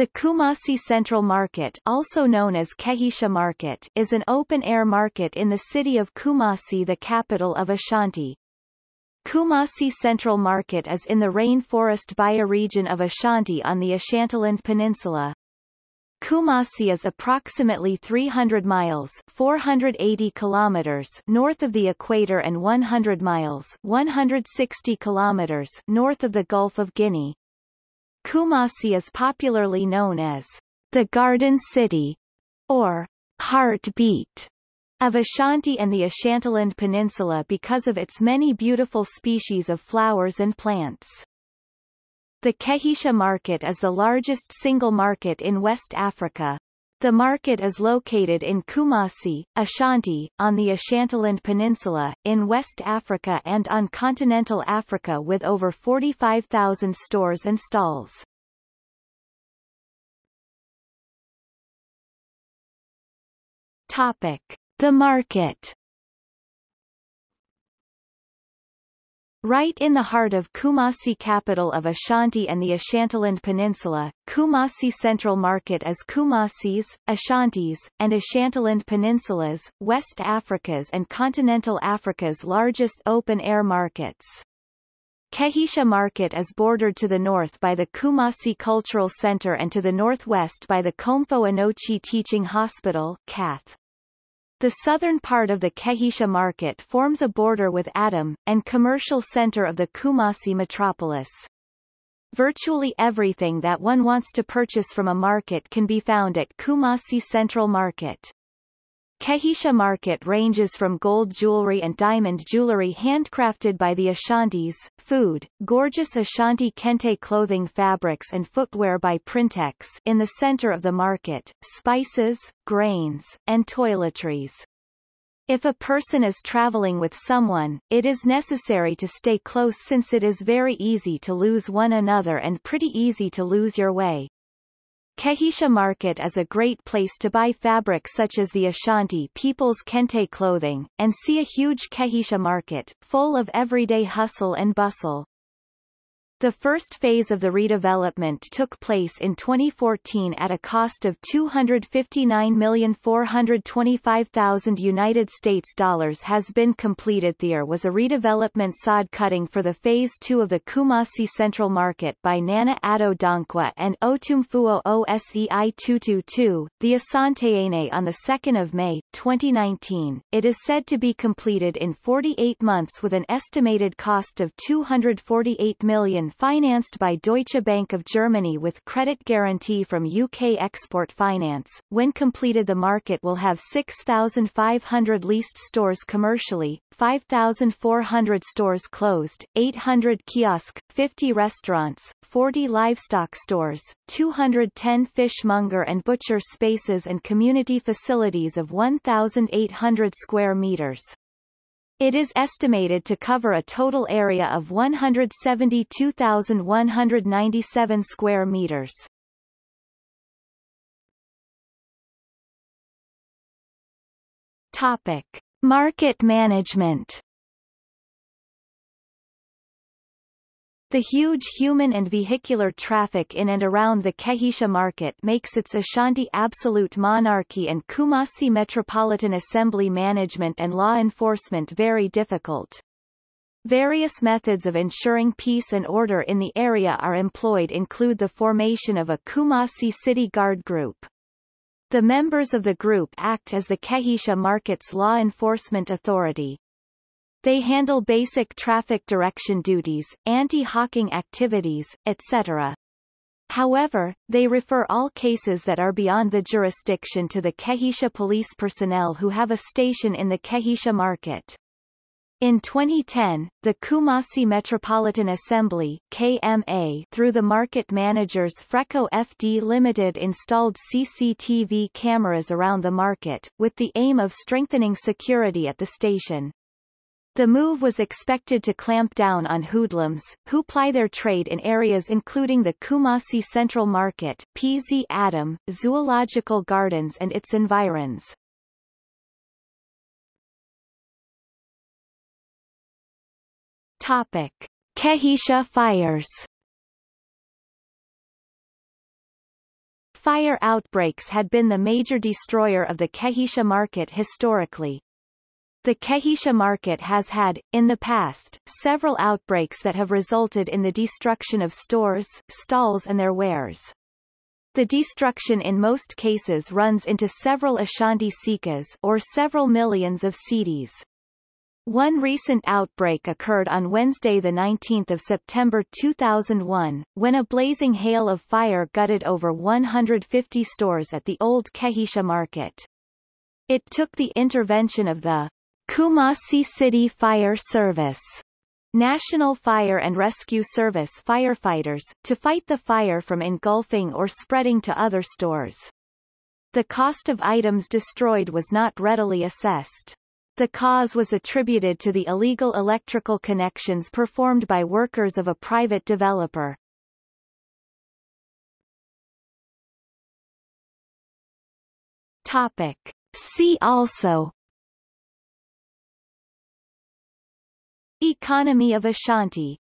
The Kumasi Central Market also known as Kejetia Market is an open-air market in the city of Kumasi the capital of Ashanti. Kumasi Central Market is in the rainforest bioregion of Ashanti on the Ashantiland Peninsula. Kumasi is approximately 300 miles 480 kilometers north of the equator and 100 miles 160 kilometers north of the Gulf of Guinea. Kumasi is popularly known as the Garden City or Heartbeat of Ashanti and the Ashantiland Peninsula because of its many beautiful species of flowers and plants. The Kejetia market is the largest single market in West Africa. The market is located in Kumasi, Ashanti, on the Ashantiland Peninsula, in West Africa and on continental Africa with over 45,000 stores and stalls. Topic. The market Right in the heart of Kumasi capital of Ashanti and the Ashantiland Peninsula, Kumasi Central Market is Kumasi's, Ashanti's, and Ashantiland Peninsula's, West Africa's and Continental Africa's largest open-air markets. Kejetia Market is bordered to the north by the Kumasi Cultural Center and to the northwest by the Komfo Anokye Teaching Hospital KATH. The southern part of the Kejetia market forms a border with Adum, and commercial center of the Kumasi metropolis. Virtually everything that one wants to purchase from a market can be found at Kumasi Central Market. Kejetia market ranges from gold jewelry and diamond jewelry handcrafted by the Ashantis, food, gorgeous Ashanti kente clothing fabrics and footwear by Printex in the center of the market, spices, grains, and toiletries. If a person is traveling with someone, it is necessary to stay close since it is very easy to lose one another and pretty easy to lose your way. Kejetia Market is a great place to buy fabric such as the Ashanti people's kente clothing, and see a huge Kejetia Market, full of everyday hustle and bustle. The first phase of the redevelopment took place in 2014 at a cost of 259,425,000 United States dollars has been completed. There was a redevelopment sod cutting for the phase 2 of the Kumasi Central Market by Nana Addo Dankwa and Otumfuo Osei Tutu II, the Asantehene on the 2nd of May 2019. It is said to be completed in 48 months with an estimated cost of 248 million financed by Deutsche Bank of Germany with credit guarantee from UK Export Finance. When completed the market will have 6,500 leased stores commercially, 5,400 stores closed, 800 kiosk, 50 restaurants, 40 livestock stores, 210 fishmonger and butcher spaces and community facilities of 1,800 square meters. It is estimated to cover a total area of 172,197 square meters. Topic: Market management. The huge human and vehicular traffic in and around the Kejetia market makes its Ashanti absolute monarchy and Kumasi Metropolitan Assembly management and law enforcement very difficult. Various methods of ensuring peace and order in the area are employed include the formation of a Kumasi City Guard Group. The members of the group act as the Kejetia Market's law enforcement authority. They handle basic traffic direction duties, anti-hawking activities, etc. However, they refer all cases that are beyond the jurisdiction to the Kejetia police personnel who have a station in the Kejetia market. In 2010, the Kumasi Metropolitan Assembly KMA, through the market managers Freco FD Limited installed CCTV cameras around the market, with the aim of strengthening security at the station. The move was expected to clamp down on hoodlums, who ply their trade in areas including the Kumasi Central Market, PZ Adum, Zoological Gardens and its environs. Topic. Kejetia fires Fire outbreaks had been the major destroyer of the Kejetia market historically. The Kejetia market has had, in the past, several outbreaks that have resulted in the destruction of stores, stalls and their wares. The destruction in most cases runs into several Ashanti sikas or several millions of cedis. One recent outbreak occurred on Wednesday 19 September 2001, when a blazing hail of fire gutted over 150 stores at the old Kejetia market. It took the intervention of the Kumasi City Fire Service National Fire and Rescue Service firefighters, to fight the fire from engulfing or spreading to other stores. The cost of items destroyed was not readily assessed. The cause was attributed to the illegal electrical connections performed by workers of a private developer. Topic. See also Economy of Ashanti